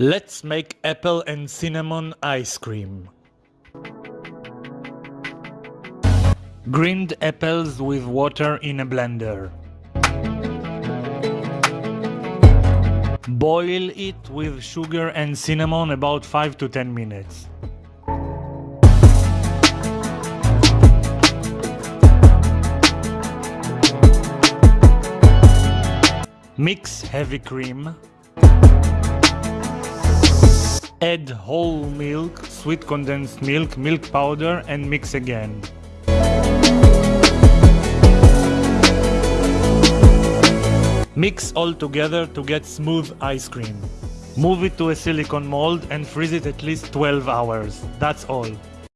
Let's make apple and cinnamon ice cream. Grind apples with water in a blender. Boil it with sugar and cinnamon about 5 to 10 minutes. Mix heavy cream. Add whole milk, sweet condensed milk, milk powder and mix again. Mix all together to get smooth ice cream. Move it to a silicone mold and freeze it at least 12 hours. That's all.